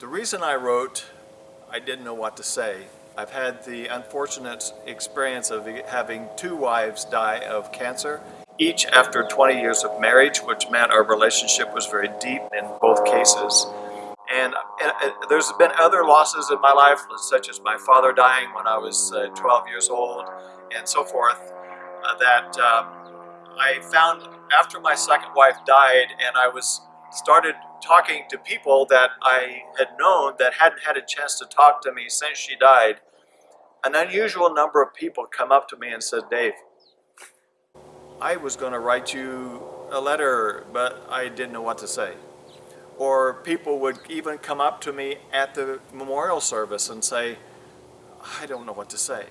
The reason I wrote, I didn't know what to say. I've had the unfortunate experience of having two wives die of cancer, each after 20 years of marriage, which meant our relationship was very deep in both cases. And, and, and there's been other losses in my life, such as my father dying when I was uh, 12 years old, and so forth, uh, that um, I found after my second wife died and I was started talking to people that I had known that hadn't had a chance to talk to me since she died, an unusual number of people come up to me and said, Dave, I was going to write you a letter, but I didn't know what to say. Or people would even come up to me at the memorial service and say, I don't know what to say.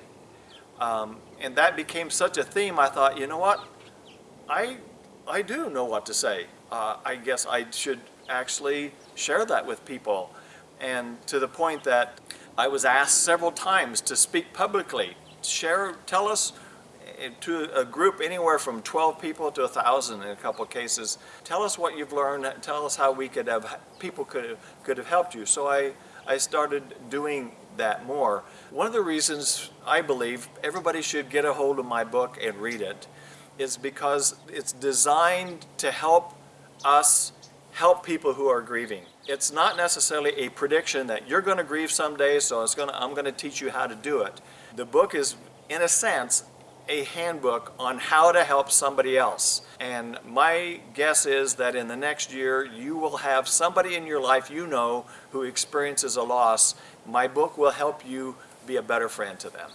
Um, and that became such a theme, I thought, you know what? I, I do know what to say. Uh, I guess I should actually share that with people. And to the point that I was asked several times to speak publicly, share, tell us eh, to a group anywhere from 12 people to 1,000 in a couple of cases. Tell us what you've learned, tell us how we could have, people could have, could have helped you. So I, I started doing that more. One of the reasons I believe everybody should get a hold of my book and read it is because it's designed to help us help people who are grieving. It's not necessarily a prediction that you're going to grieve someday, so to, I'm going to teach you how to do it. The book is, in a sense, a handbook on how to help somebody else. And my guess is that in the next year, you will have somebody in your life you know who experiences a loss. My book will help you be a better friend to them.